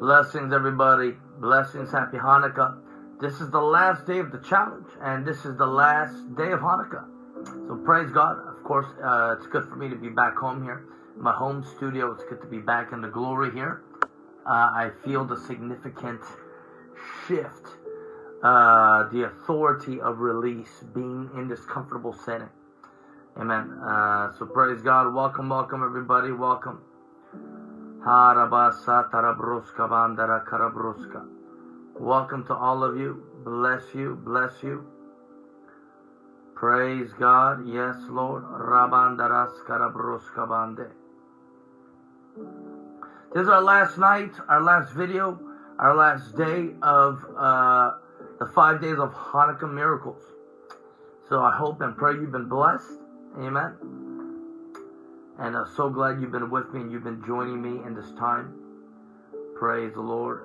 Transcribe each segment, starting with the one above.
Blessings, everybody. Blessings. Happy Hanukkah. This is the last day of the challenge, and this is the last day of Hanukkah. So praise God. Of course, uh, it's good for me to be back home here, my home studio. It's good to be back in the glory here. Uh, I feel the significant shift, uh, the authority of release, being in this comfortable setting. Amen. Uh, so praise God. Welcome, welcome, everybody. Welcome. Harabasa tarabruska bandara karabruska. Welcome to all of you. Bless you, bless you. Praise God. Yes, Lord. Rabandaras karabruska bande. This is our last night, our last video, our last day of uh, the five days of Hanukkah miracles. So I hope and pray you've been blessed. Amen. And I'm so glad you've been with me and you've been joining me in this time. Praise the Lord.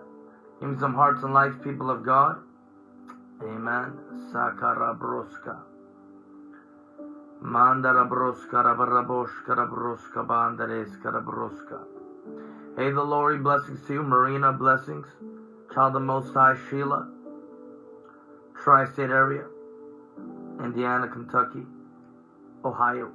Give me some hearts and lights, people of God. Amen. Sakara broska. Mandara broska rabaraboshka rabroska bandareska rabroska. Hey, the Lord, blessings to you. Marina, blessings. Child of Most High, Sheila. Tri-State area. Indiana, Kentucky. Ohio.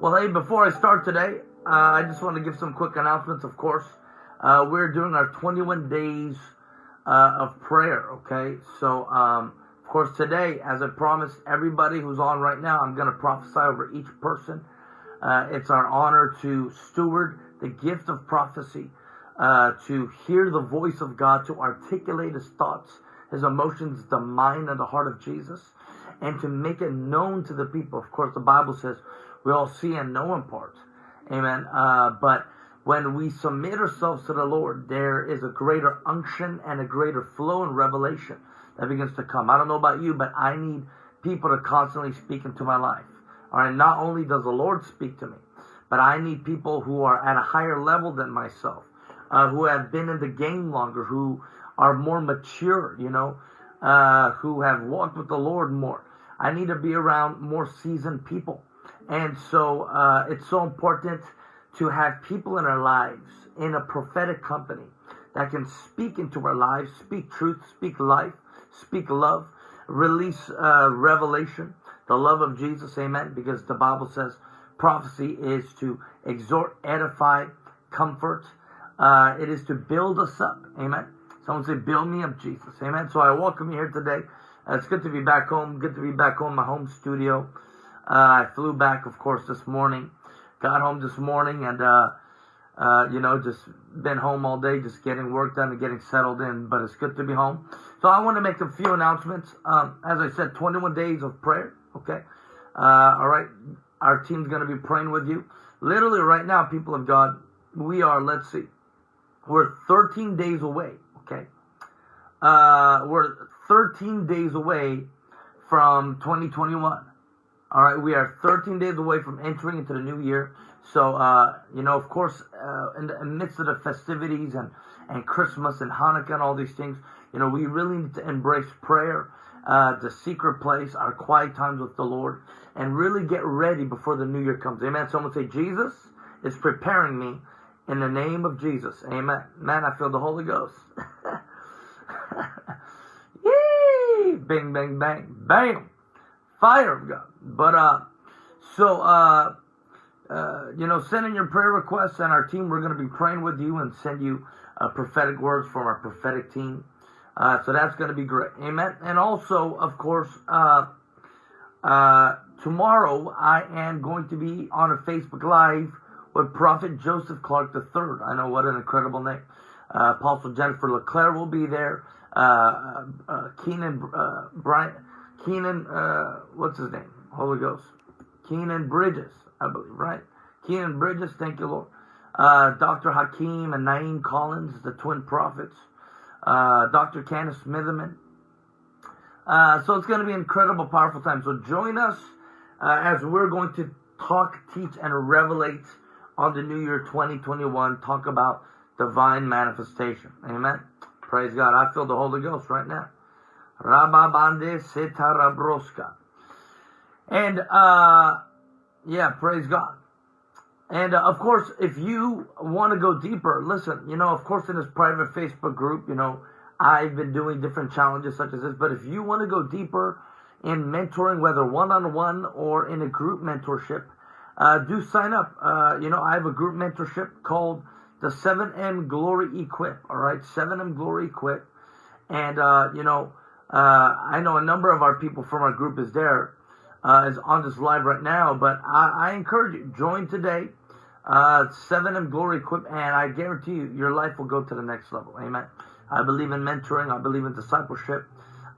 Well, hey, before I start today, uh, I just want to give some quick announcements, of course. Uh, we're doing our 21 days uh, of prayer, okay? So, um, of course, today, as I promised everybody who's on right now, I'm going to prophesy over each person. Uh, it's our honor to steward the gift of prophecy uh, to hear the voice of God, to articulate his thoughts, his emotions, the mind and the heart of Jesus, and to make it known to the people. Of course, the Bible says we all see and know in part. Amen. Uh, but when we submit ourselves to the Lord, there is a greater unction and a greater flow and revelation that begins to come. I don't know about you, but I need people to constantly speak into my life. All right. Not only does the Lord speak to me, but I need people who are at a higher level than myself uh, who have been in the game longer, who are more mature, you know, uh, who have walked with the Lord more. I need to be around more seasoned people. And so uh, it's so important to have people in our lives in a prophetic company that can speak into our lives, speak truth, speak life, speak love, release uh, revelation, the love of Jesus, amen, because the Bible says prophecy is to exhort, edify, comfort, uh, it is to build us up. Amen. Someone say, build me up, Jesus. Amen. So I welcome you here today. Uh, it's good to be back home. Good to be back home, my home studio. Uh, I flew back, of course, this morning. Got home this morning and, uh, uh, you know, just been home all day, just getting work done and getting settled in. But it's good to be home. So I want to make a few announcements. Um, as I said, 21 days of prayer. Okay. Uh, all right. Our team's going to be praying with you. Literally right now, people of God, we are, let's see, we're 13 days away, okay? Uh, we're 13 days away from 2021. All right, we are 13 days away from entering into the new year. So, uh, you know, of course, uh, in the midst of the festivities and, and Christmas and Hanukkah and all these things, you know, we really need to embrace prayer, uh, the secret place, our quiet times with the Lord, and really get ready before the new year comes. Amen. Someone say, Jesus is preparing me in the name of Jesus. Amen. Man, I feel the Holy Ghost. Yee! Bing, bang, bang, bam. Fire of God. But, uh, so, uh, uh, you know, send in your prayer requests and our team, we're going to be praying with you and send you uh, prophetic words from our prophetic team. Uh, so that's going to be great. Amen. And also, of course, uh, uh, tomorrow I am going to be on a Facebook Live with Prophet Joseph Clark III. I know what an incredible name. Uh, Apostle Jennifer LeClaire will be there. Uh, uh, uh Kynan, uh, Brian, Kynan, uh, what's his name? Holy Ghost. Kynan Bridges, I believe, right? Kynan Bridges, thank you, Lord. Dr. Hakeem and Naeem Collins, the twin prophets. Dr. Candice Smithyman. so it's going to be an incredible, powerful time. So join us as we're going to talk, teach, and revelate on the new year 2021 talk about divine manifestation. Amen. Praise God. I feel the Holy Ghost right now. Rababande Setarabroska. And, uh, yeah, praise God. And uh, of course, if you want to go deeper, listen, you know, of course, in this private Facebook group, you know, I've been doing different challenges such as this. But if you want to go deeper in mentoring, whether one on one or in a group mentorship, uh, do sign up. Uh, you know, I have a group mentorship called the 7M Glory Equip. All right, 7M Glory Equip. And, uh, you know, uh, I know a number of our people from our group is there uh, is on this live right now. But I, I encourage you, join today. Uh, 7M Glory Equip, and I guarantee you, your life will go to the next level. Amen. I believe in mentoring. I believe in discipleship.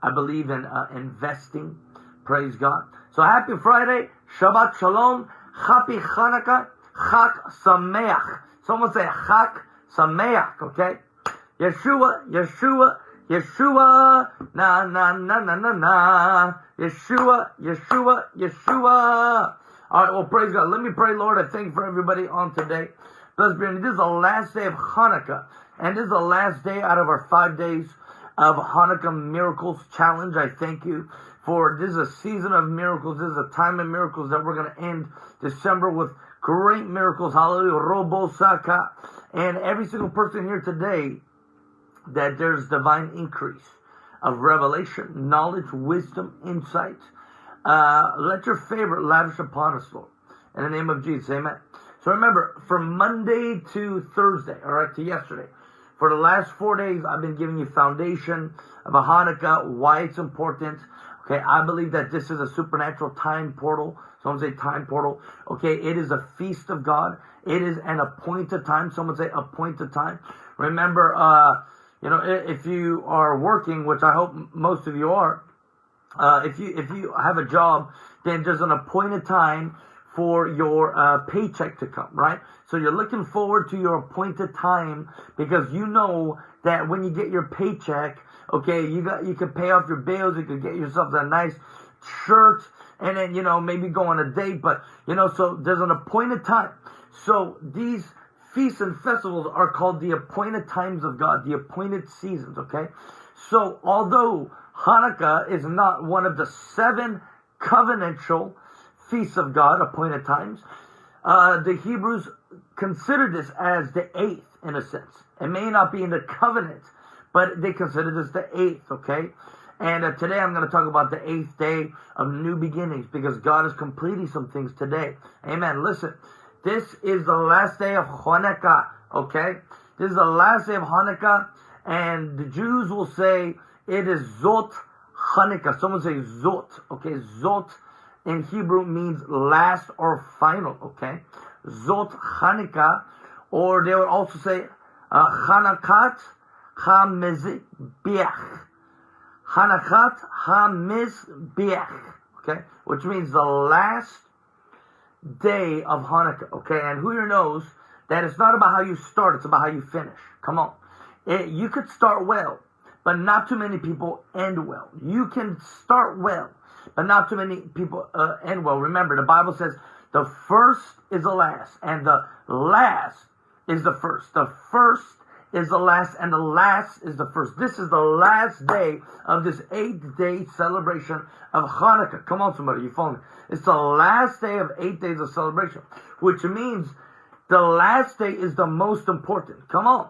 I believe in uh, investing. Praise God. So happy Friday. Shabbat Shalom. Happy Hanukkah. Chag Sameach. Someone say Chag Sameach, okay? Yeshua, Yeshua, Yeshua, na na na na na na. Yeshua, Yeshua, Yeshua. All right, well, praise God. Let me pray, Lord. I thank you for everybody on today. Blessed be. This is the last day of Hanukkah, and this is the last day out of our five days of Hanukkah Miracles Challenge. I thank you for this is a season of miracles. This is a time of miracles that we're going to end December with great miracles. Hallelujah. Robo Saka. And every single person here today that there's divine increase of revelation, knowledge, wisdom, insight. Uh, let your favor lavish upon us, Lord. In the name of Jesus, amen. So remember, from Monday to Thursday, all right, to yesterday, for the last four days, I've been giving you foundation of a Hanukkah, why it's important. Okay, I believe that this is a supernatural time portal. Someone say time portal. Okay, it is a feast of God. It is an appointed time. Someone say appointed time. Remember, uh, you know, if you are working, which I hope most of you are, uh, if you if you have a job, then there's an appointed time for your uh, paycheck to come, right? So you're looking forward to your appointed time because you know that when you get your paycheck, okay, you got you can pay off your bills, you can get yourself a nice shirt, and then you know maybe go on a date, but you know, so there's an appointed time. So these feasts and festivals are called the appointed times of God, the appointed seasons, okay? So although Hanukkah is not one of the seven covenantal feasts of God, appointed times, uh, the Hebrews considered this as the eighth in a sense. It may not be in the covenant, but they consider this the eighth, okay? And uh, today I'm going to talk about the eighth day of new beginnings because God is completing some things today. Amen. Listen, this is the last day of Hanukkah, okay? This is the last day of Hanukkah, and the Jews will say it is Zot Hanukkah. Someone say Zot, okay? Zot in Hebrew means last or final, okay? Zot Hanukkah, or they would also say uh, Hanakat HaMizbeach. Hanakat HaMizbeach, okay? Which means the last day of Hanukkah, okay? And who here knows that it's not about how you start, it's about how you finish. Come on. It, you could start well, but not too many people end well. You can start well, but not too many people uh, end well. Remember, the Bible says the first is the last, and the last is the first. The first is the last, and the last is the first. This is the last day of this eight day celebration of Hanukkah. Come on, somebody, you follow me? It's the last day of eight days of celebration, which means the last day is the most important. Come on.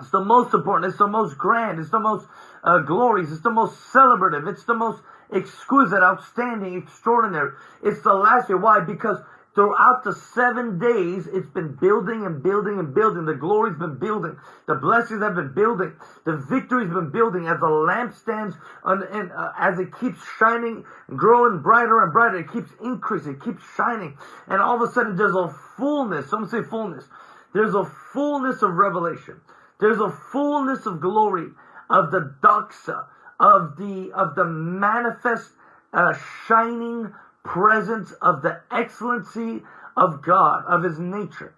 It's the most important. It's the most grand. It's the most uh, glorious. It's the most celebrative. It's the most exquisite, outstanding, extraordinary. It's the last year. Why? Because Throughout the seven days, it's been building and building and building. The glory's been building. The blessings have been building. The victory's been building as the lamp stands on, and uh, as it keeps shining, growing brighter and brighter. It keeps increasing. It keeps shining. And all of a sudden, there's a fullness. Someone say fullness. There's a fullness of revelation. There's a fullness of glory of the doxa, of the, of the manifest, uh, shining presence of the excellency of God, of His nature.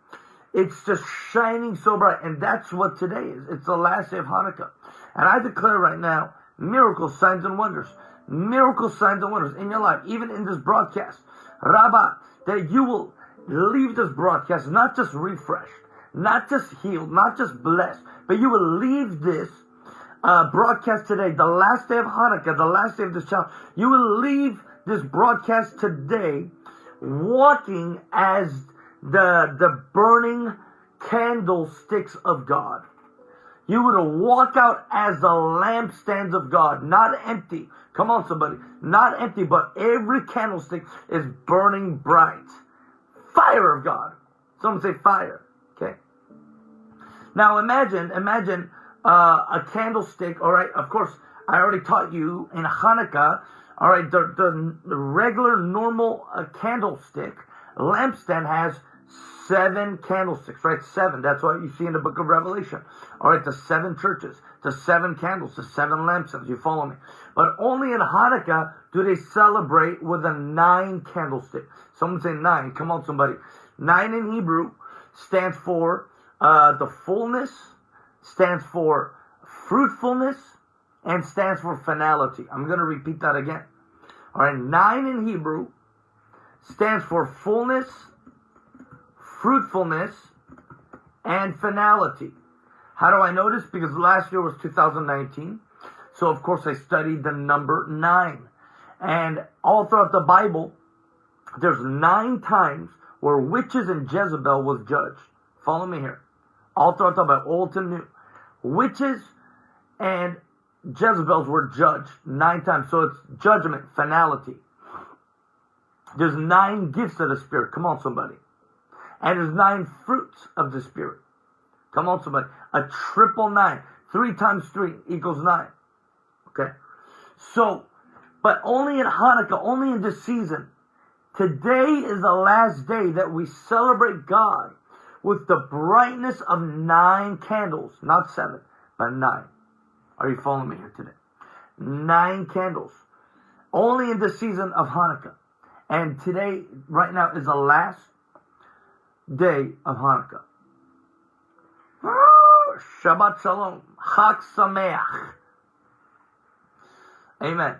It's just shining so bright. And that's what today is. It's the last day of Hanukkah. And I declare right now, miracles, signs, and wonders. Miracles, signs, and wonders in your life, even in this broadcast. Rabba, that you will leave this broadcast not just refreshed, not just healed, not just blessed, but you will leave this uh, broadcast today, the last day of Hanukkah, the last day of this challenge, you will leave this broadcast today walking as the, the burning candlesticks of God. You would walk out as the lampstands of God, not empty. Come on, somebody. Not empty, but every candlestick is burning bright. Fire of God. Someone say fire. Okay. Now imagine, imagine uh, a candlestick. All right. Of course, I already taught you in Hanukkah. All right. The, the, regular, normal uh, candlestick lampstand has seven candlesticks, right? Seven. That's what you see in the book of Revelation. All right, the seven churches, the seven candles, the seven lampstands. You follow me? But only in Hanukkah do they celebrate with a nine candlestick. Someone say nine. Come on, somebody. Nine in Hebrew stands for uh, the fullness, stands for fruitfulness, and stands for finality. I'm going to repeat that again. All right, nine in Hebrew stands for fullness, fruitfulness, and finality. How do I know this? Because last year was 2019. So of course I studied the number nine. And all throughout the Bible, there's nine times where witches and Jezebel was judged. Follow me here. All throughout the Bible, Old to New. Witches and Jezebels were judged nine times. So it's judgment, finality. There's nine gifts of the Spirit. Come on, somebody. And there's nine fruits of the Spirit. Come on, somebody. A triple nine. Three times three equals nine. Okay? So, but only in Hanukkah, only in this season, today is the last day that we celebrate God with the brightness of nine candles. Not seven, but nine. Are you following me here today? Nine candles. Only in the season of Hanukkah. And today, right now, is the last day of Hanukkah. Ah, Shabbat Shalom. Chag Sameach. Amen.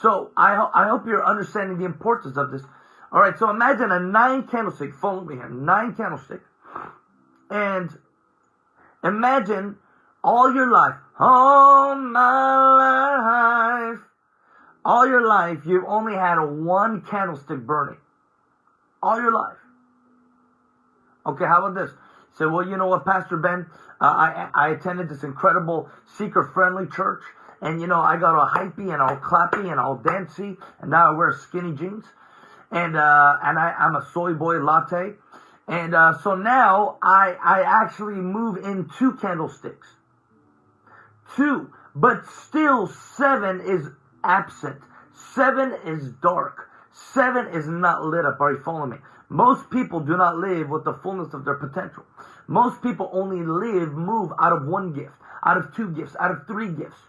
So I, ho- I hope you're understanding the importance of this. All right, so imagine a nine candlestick. Follow me here. Nine candlestick. And imagine all your life, all my life, all your life, you've only had one candlestick burning. All your life. Okay, how about this? Say, well, you know what, Pastor Ben, uh, I I attended this incredible seeker-friendly church, and you know I got all hypey and all clappy and all dancey, and now I wear skinny jeans, and uh, and I, I'm a soy boy latte, and uh, so now I I actually move in two candlesticks, two, but still seven is absent, seven is dark, seven is not lit up. Are you following me? Most people do not live with the fullness of their potential. Most people only live, move out of one gift, out of two gifts, out of three gifts,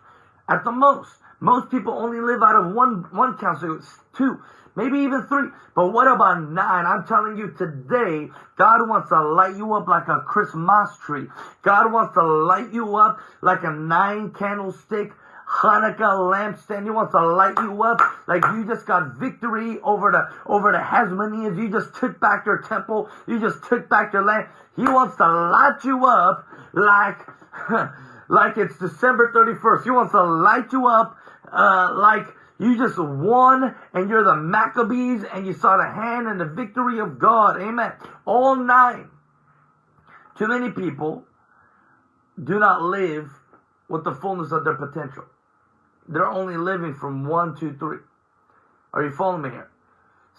at the most. Most people only live out of one one counsel, two, maybe even three. But what about nine? I'm telling you today, God wants to light you up like a Christmas tree. God wants to light you up like a nine candlestick Hanukkah lampstand. He wants to light you up like you just got victory over the over the Hasmoneans. You just took back your temple. You just took back your land. He wants to light you up like like it's December 31st. He wants to light you up uh, like you just won and you're the Maccabees and you saw the hand and the victory of God. Amen. All nine. Too many people do not live with the fullness of their potential. They're only living from one, two, three. Are you following me here?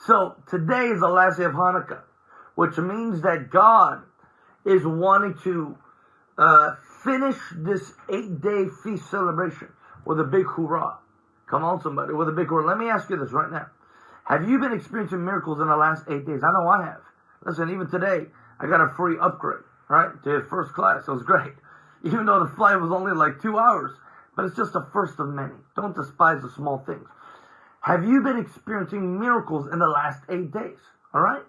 So today is the last day of Hanukkah, which means that God is wanting to uh, finish this eight-day feast celebration with a big hoorah. Come on, somebody, with a big hoorah. Let me ask you this right now. Have you been experiencing miracles in the last eight days? I know I have. Listen, even today, I got a free upgrade, right, to first class. It was great. Even though the flight was only like two hours, but it's just the first of many. Don't despise the small things. Have you been experiencing miracles in the last eight days? All right?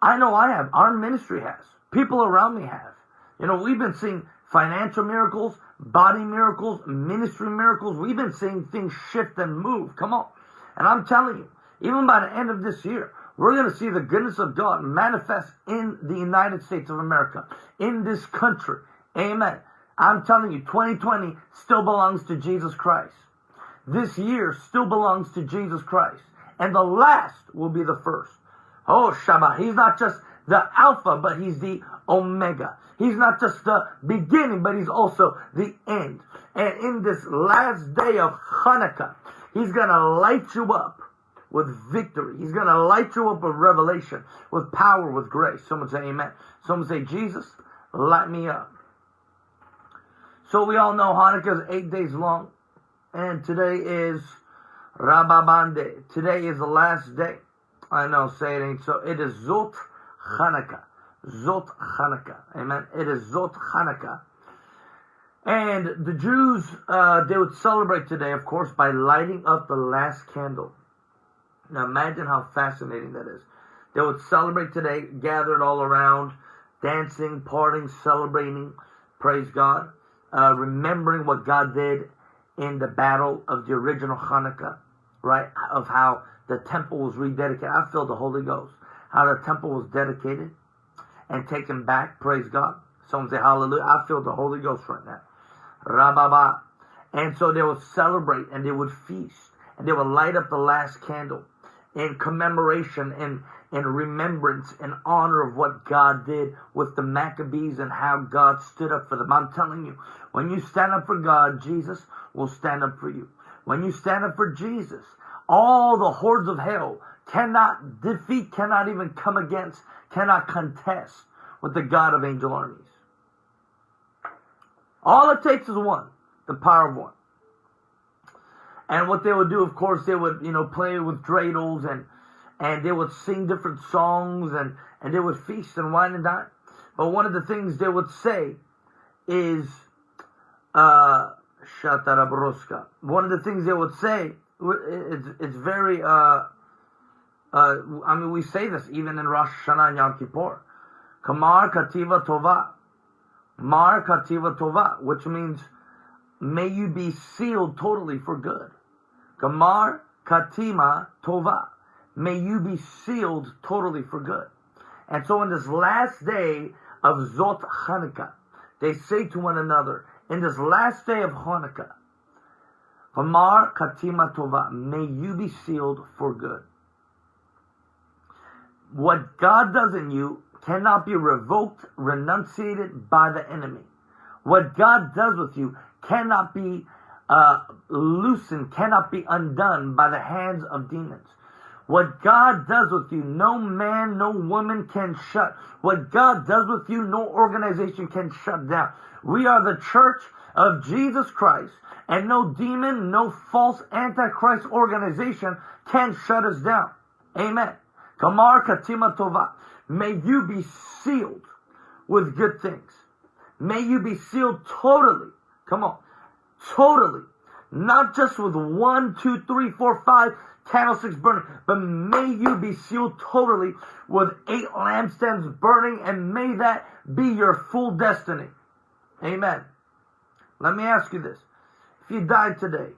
I know I have. Our ministry has. People around me have. You know, we've been seeing financial miracles, body miracles, ministry miracles. We've been seeing things shift and move. Come on. And I'm telling you, even by the end of this year, we're going to see the goodness of God manifest in the United States of America, in this country. Amen. I'm telling you, 2020 still belongs to Jesus Christ. This year still belongs to Jesus Christ. And the last will be the first. Oh, Shabbat. He's not just the Alpha, but he's the Omega. He's not just the beginning, but he's also the end. And in this last day of Hanukkah, he's going to light you up with victory. He's going to light you up with revelation, with power, with grace. Someone say amen. Someone say, Jesus, light me up. So we all know Hanukkah is eight days long. And today is Rababande. Today is the last day. I know, say it ain't so. It is Zot Hanukkah. Zot Hanukkah. Amen. It is Zot Hanukkah. And the Jews, uh, they would celebrate today, of course, by lighting up the last candle. Now imagine how fascinating that is. They would celebrate today, gathered all around, dancing, partying, celebrating, praise God, uh, remembering what God did in the battle of the original Hanukkah, right? Of how the temple was rededicated. I feel the Holy Ghost. How the temple was dedicated and taken back. Praise God. Someone say hallelujah. I feel the Holy Ghost right now. Rababa. And so they would celebrate and they would feast and they would light up the last candle in commemoration and in remembrance and honor of what God did with the Maccabees and how God stood up for them. I'm telling you, when you stand up for God, Jesus will stand up for you. When you stand up for Jesus, all the hordes of hell cannot defeat, cannot even come against, cannot contest with the God of angel armies. All it takes is one, the power of one. And what they would do, of course, they would, you know, play with dreidels and and they would sing different songs and, and they would feast and wine and dine. But one of the things they would say is uh Shatarabroska. One of the things they would say it's it's very uh uh I mean we say this even in Rosh Hashanah and Yom Kippur. Kamar Kativa Tova. Mar Kativa Tova, which means may you be sealed totally for good. Kamar Katima Tova. May you be sealed totally for good. And so in this last day of Zot Hanukkah, they say to one another, in this last day of Hanukkah, Gamar Katima Tova, may you be sealed for good. What God does in you cannot be revoked, renunciated by the enemy. What God does with you cannot be uh, loosened, cannot be undone by the hands of demons. What God does with you, no man, no woman can shut. What God does with you, no organization can shut down. We are the church of Jesus Christ, and no demon, no false antichrist organization can shut us down. Amen. Kamar Katima Tova. May you be sealed with good things. May you be sealed totally. Come on. Totally. Not just with one, two, three, four, five candlesticks burning, but may you be sealed totally with eight lampstands burning, and may that be your full destiny. Amen. Let me ask you this. If you died today,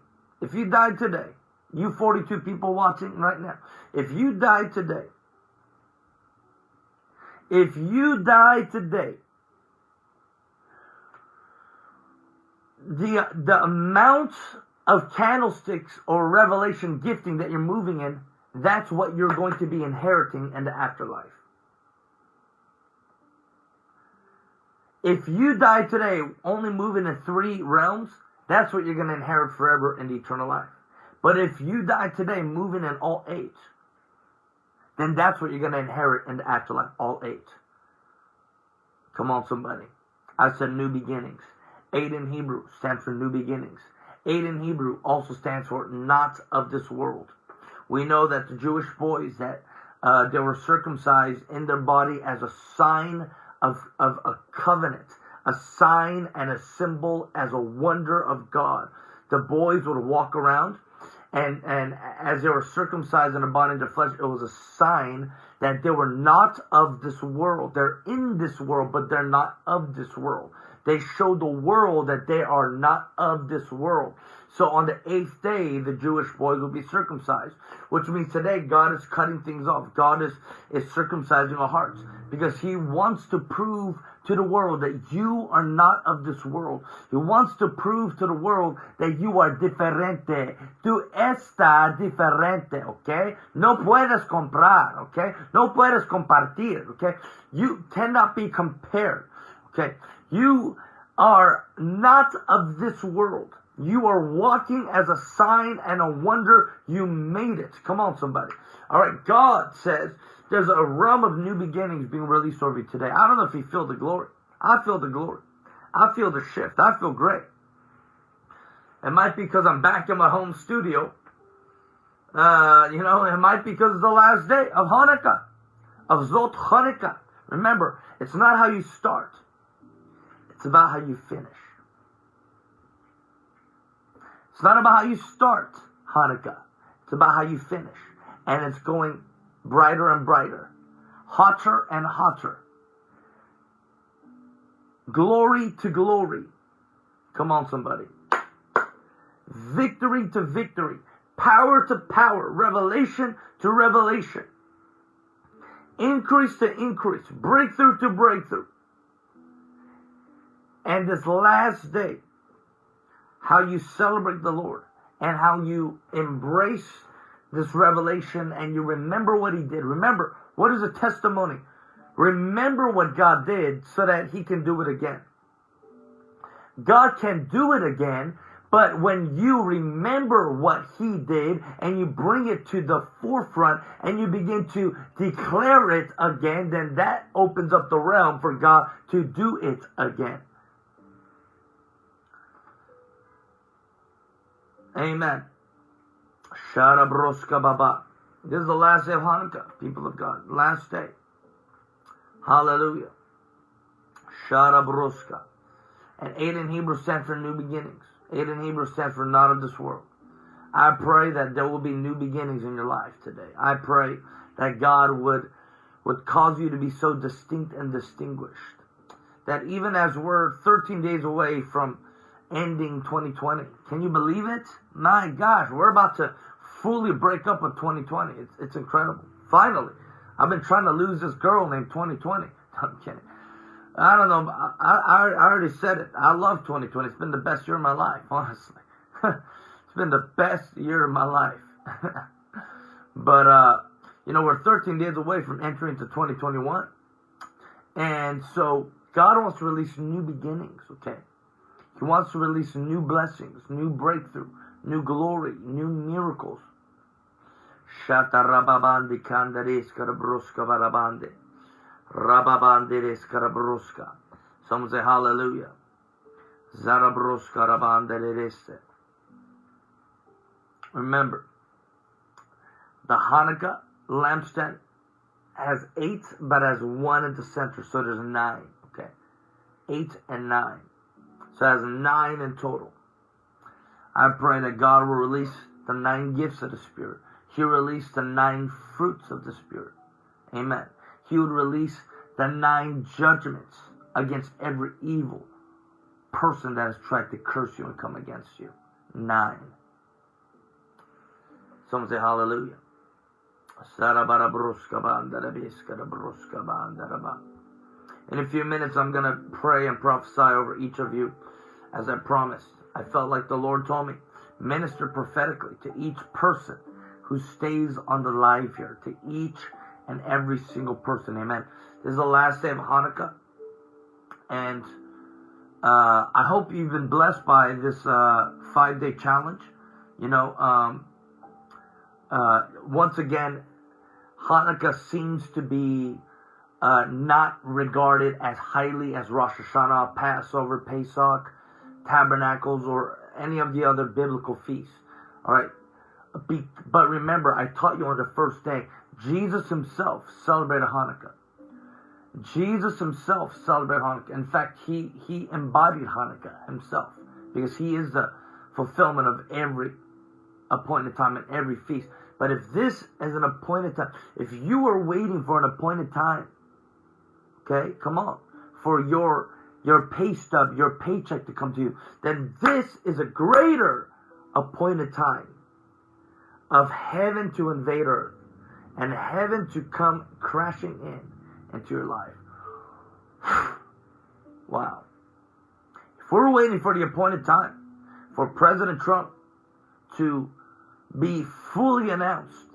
if you died today, you 42 people watching right now, if you die today, if you die today, the the amount of candlesticks or revelation gifting that you're moving in, that's what you're going to be inheriting in the afterlife. If you die today only moving in three realms, that's what you're going to inherit forever in the eternal life. But if you die today moving in all eight, then that's what you're going to inherit in the afterlife, all eight. Come on, somebody. I said new beginnings. Eight in Hebrew stands for new beginnings. Eight in Hebrew also stands for not of this world. We know that the Jewish boys that uh, they were circumcised in their body as a sign of, of a covenant, a sign and a symbol as a wonder of God. The boys would walk around and, and as they were circumcised in the body and flesh, it was a sign that they were not of this world. They're in this world, but they're not of this world. They show the world that they are not of this world. So on the eighth day, the Jewish boys will be circumcised, which means today God is cutting things off. God is, is circumcising our hearts because he wants to prove to the world that you are not of this world. He wants to prove to the world that you are diferente. Tú estás diferente, okay? No puedes comprar, okay? No puedes compartir, okay? You cannot be compared, okay? You are not of this world. You are walking as a sign and a wonder. You made it. Come on, somebody. All right. God says there's a realm of new beginnings being released over you today. I don't know if you feel the glory. I feel the glory. I feel the shift. I feel great. It might be because I'm back in my home studio. Uh, you know, it might be because it's the last day of Hanukkah, of Zot Hanukkah. Remember, it's not how you start. It's about how you finish. It's not about how you start Hanukkah. It's about how you finish. And it's going brighter and brighter, hotter and hotter. Glory to glory. Come on, somebody. Victory to victory. Power to power. Revelation to revelation. Increase to increase. Breakthrough to breakthrough. And this last day, how you celebrate the Lord and how you embrace this revelation and you remember what he did. Remember, what is a testimony? Remember what God did so that he can do it again. God can do it again, but when you remember what he did and you bring it to the forefront and you begin to declare it again, then that opens up the realm for God to do it again. Amen. Sharabroska Baba. This is the last day of Hanukkah, people of God. Last day. Hallelujah. Sharabroska. And eight in Hebrew stands for new beginnings. Eight in Hebrew stands for not of this world. I pray that there will be new beginnings in your life today. I pray that God would, would cause you to be so distinct and distinguished. That even as we're 13 days away from ending 2020. Can you believe it? My gosh, we're about to fully break up with 2020. It's, it's incredible. Finally, I've been trying to lose this girl named 2020. I'm kidding. I don't know. I, I, I already said it. I love 2020. It's been the best year of my life, honestly. it's been the best year of my life. but, uh, you know, we're 13 days away from entering to 2021. And so God wants to release new beginnings, okay? He wants to release new blessings, new breakthrough, new glory, new miracles. Shata rababandi kandares karabruska barabande. Rababanderes karabruska. Someone say hallelujah. Zarabruska rabandelereste. Remember, the Hanukkah lampstand has eight, but has one at the center, so there's nine. Okay, eight and nine. So it has nine in total. I pray that God will release the nine gifts of the Spirit. He released the nine fruits of the Spirit. Amen. He would release the nine judgments against every evil person that has tried to curse you and come against you. Nine. Someone say hallelujah. In a few minutes, I'm going to pray and prophesy over each of you as I promised. I felt like the Lord told me, minister prophetically to each person who stays on the live here, to each and every single person. Amen. This is the last day of Hanukkah. And uh, I hope you've been blessed by this uh, five day challenge. You know, um, uh, once again, Hanukkah seems to be uh, not regarded as highly as Rosh Hashanah, Passover, Pesach, Tabernacles, or any of the other biblical feasts. All right. But remember, I taught you on the first day, Jesus himself celebrated Hanukkah. Jesus himself celebrated Hanukkah. In fact, he, he embodied Hanukkah himself because he is the fulfillment of every appointed time and every feast. But if this is an appointed time, if you are waiting for an appointed time, okay, come on, for your your pay stub, your paycheck to come to you, then this is a greater appointed time of heaven to invade earth and heaven to come crashing in into your life. wow. If we're waiting for the appointed time for President Trump to be fully announced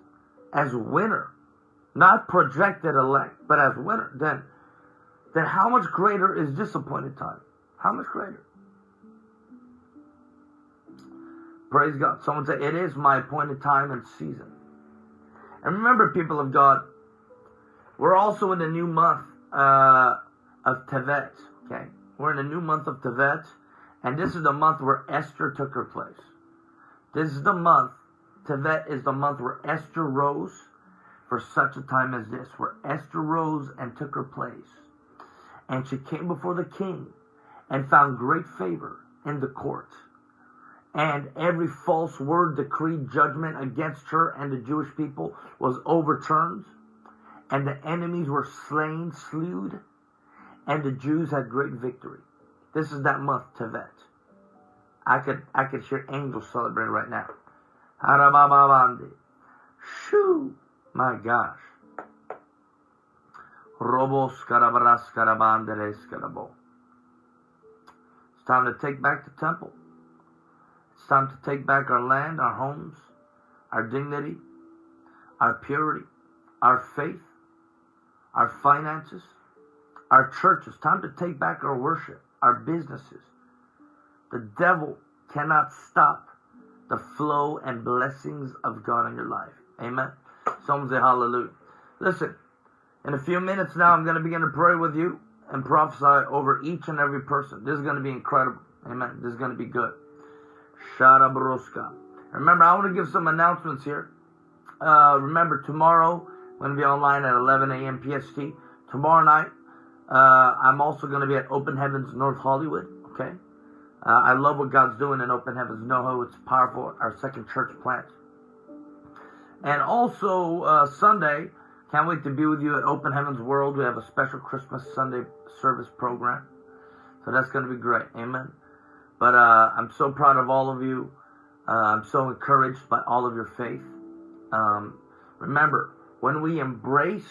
as winner, not projected elect, but as winner, then then how much greater is this appointed time? How much greater? Praise God. Someone say, It is my appointed time and season. And remember, people of God, we're also in the new month uh, of Tevet. Okay? We're in the new month of Tevet. And this is the month where Esther took her place. This is the month, Tevet is the month where Esther rose for such a time as this, where Esther rose and took her place. And she came before the king and found great favor in the court and every false word, decreed judgment against her and the Jewish people was overturned, and the enemies were slain, slewed, and the Jews had great victory. This is that month, Tevet. I could I could hear angels celebrating right now. Harabababandi. Shoo! My gosh. Robos. It's time to take back the temple time to take back our land, our homes, our dignity, our purity, our faith, our finances, our churches. Time to take back our worship, our businesses. The devil cannot stop the flow and blessings of God in your life. Amen. Someone say hallelujah. Listen, in a few minutes now, I'm going to begin to pray with you and prophesy over each and every person. This is going to be incredible. Amen. This is going to be good. Shara Remember, I want to give some announcements here. Uh, remember, tomorrow, I'm going to be online at 11 a.m. PST. Tomorrow night, uh, I'm also going to be at Open Heavens North Hollywood. Okay? Uh, I love what God's doing in Open Heavens NoHo. It's powerful. Our second church plant. And also, uh, Sunday, can't wait to be with you at Open Heavens World. We have a special Christmas Sunday service program. So that's going to be great. Amen. But uh, I'm so proud of all of you. Uh, I'm so encouraged by all of your faith. Um, remember, when we embrace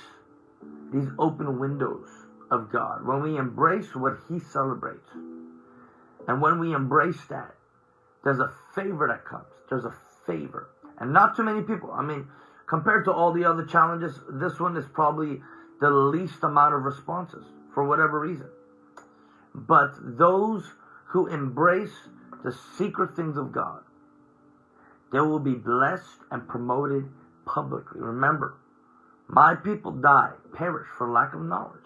these open windows of God, when we embrace what He celebrates, and when we embrace that, there's a favor that comes. There's a favor. And not too many people. I mean, compared to all the other challenges, this one is probably the least amount of responses for whatever reason. But those who embrace the secret things of God, they will be blessed and promoted publicly. Remember, my people die, perish for lack of knowledge.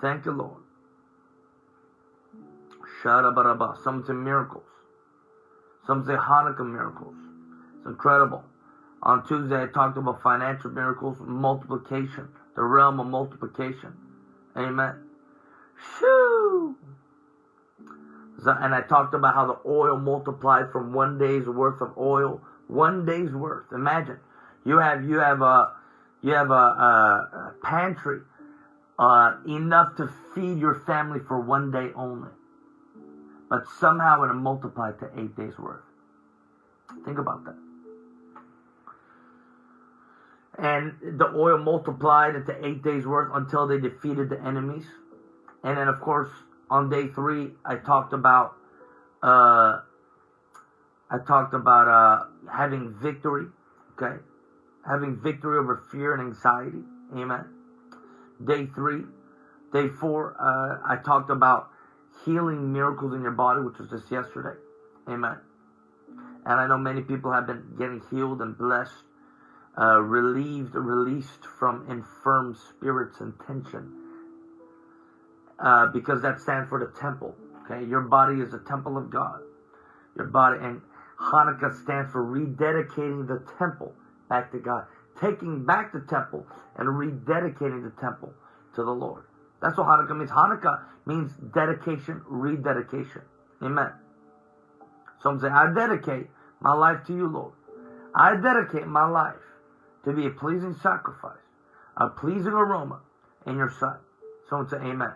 Thank you, Lord. Shadabaraba. Some say miracles. Some say Hanukkah miracles. It's incredible. On Tuesday, I talked about financial miracles, multiplication, the realm of multiplication. Amen. Shoo! And I talked about how the oil multiplied from one day's worth of oil, one day's worth. Imagine you have you have a you have a, a, a pantry uh, enough to feed your family for one day only, but somehow it multiplied to eight days worth. Think about that. And the oil multiplied into eight days worth until they defeated the enemies. And then, of course, on day three, I talked about uh, I talked about uh, having victory. Okay, having victory over fear and anxiety. Amen. Day three, day four, uh, I talked about healing miracles in your body, which was just yesterday. Amen. And I know many people have been getting healed and blessed, uh, relieved, released from infirm spirits and tension uh, because that stands for the temple. Okay, your body is a temple of God. Your body and Hanukkah stands for rededicating the temple back to God, taking back the temple and rededicating the temple to the Lord. That's what Hanukkah means. Hanukkah means dedication, rededication. Amen. Some say, I dedicate my life to you, Lord. I dedicate my life to be a pleasing sacrifice, a pleasing aroma in your sight. Someone say amen.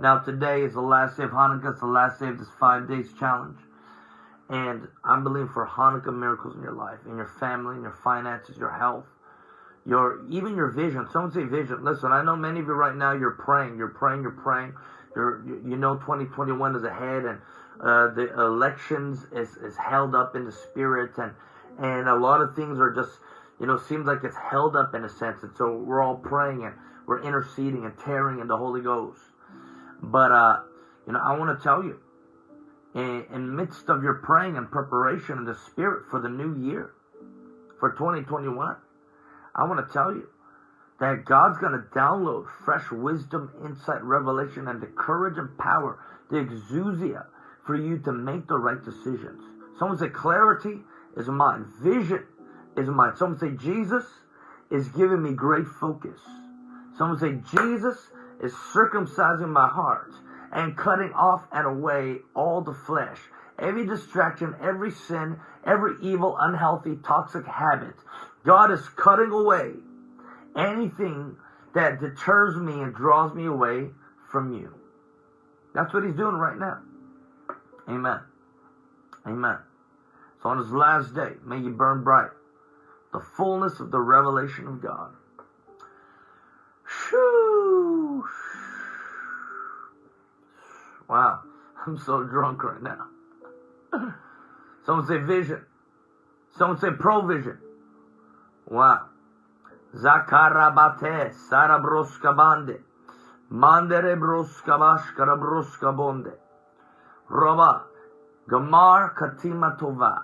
Now today is the last day of Hanukkah. It's the last day of this five days challenge. And I'm believing for Hanukkah miracles in your life, in your family, in your finances, your health, your even your vision. Someone say vision. Listen, I know many of you right now. You're praying. You're praying. You're praying. You're you know 2021 is ahead, and uh, the elections is is held up in the spirit, and and a lot of things are just you know seems like it's held up in a sense, and so we're all praying and we're interceding and tearing in the Holy Ghost. But uh, you know, I want to tell you, in, in midst of your praying and preparation in the Spirit for the new year, for 2021, I want to tell you that God's going to download fresh wisdom, insight, revelation, and the courage and power, the exousia, for you to make the right decisions. Someone say clarity is mine. Vision is mine. Someone say Jesus is giving me great focus. Someone say Jesus is circumcising my heart and cutting off and away all the flesh, every distraction, every sin, every evil, unhealthy, toxic habit. God is cutting away anything that deters me and draws me away from you. That's what he's doing right now. Amen. Amen. So on his last day, may you burn bright the fullness of the revelation of God. Shoo! Wow, I'm so drunk right now. Someone say vision. Someone say provision. Wow. Zakarabate sarabroska bande. Mandere broska bashkara broska bonde. Roba. Gamar katima tova.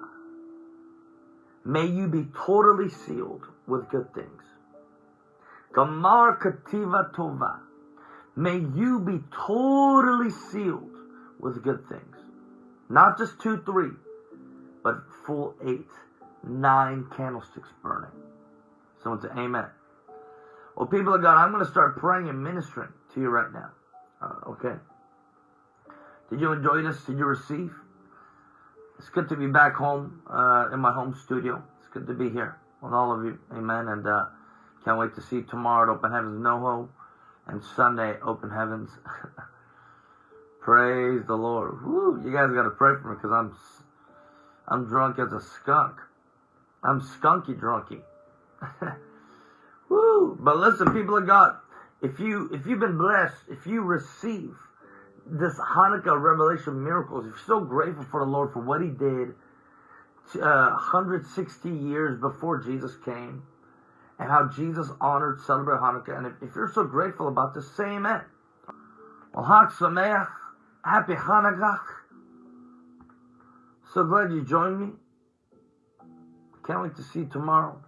May you be totally sealed with good things. Gamar kativa tova. May you be totally sealed with good things. Not just two, three, but full eight, nine candlesticks burning. Someone say amen. Well, people of God, I'm going to start praying and ministering to you right now. Uh, okay? Did you enjoy this? Did you receive? It's good to be back home uh, in my home studio. It's good to be here with all of you. Amen. And uh, can't wait to see tomorrow at Open Heavens NoHo and Sunday Open Heavens. Praise the Lord. Woo, you guys got to pray for me because I'm I'm drunk as a skunk. I'm skunky drunky. Woo! But listen, people of God, if you if you've been blessed, if you receive this Hanukkah revelation miracles, if you're so grateful for the Lord for what He did uh, 160 years before Jesus came, and how Jesus honored, celebrate Hanukkah, and if, if you're so grateful about this, say Amen. Well, Chag Sameach, Happy Hanukkah. So glad you joined me. Can't wait to see you tomorrow.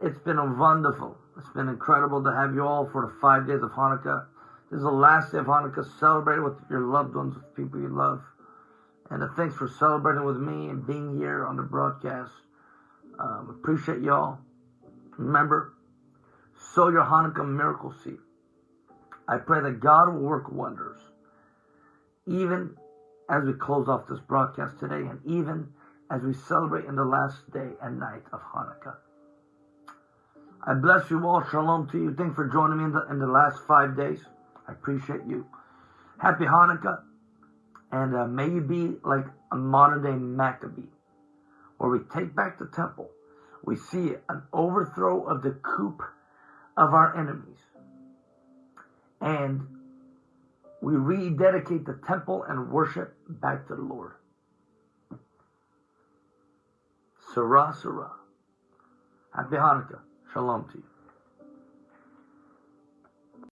It's been a wonderful. It's been incredible to have you all for the five days of Hanukkah. This is the last day of Hanukkah. Celebrate with your loved ones, with people you love. And uh, thanks for celebrating with me and being here on the broadcast. Um, appreciate y'all. Remember, sow your Hanukkah miracle seed. I pray that God will work wonders, even as we close off this broadcast today, and even as we celebrate in the last day and night of Hanukkah. I bless you all. Shalom to you. Thanks for joining me in the, in the last five days. I appreciate you. Happy Hanukkah. And uh, may you be like a modern day Maccabee, where we take back the temple. We see an overthrow of the coup of our enemies. And we rededicate the temple and worship back to the Lord. Sarah, Sarah. Happy Hanukkah. Shalom to you.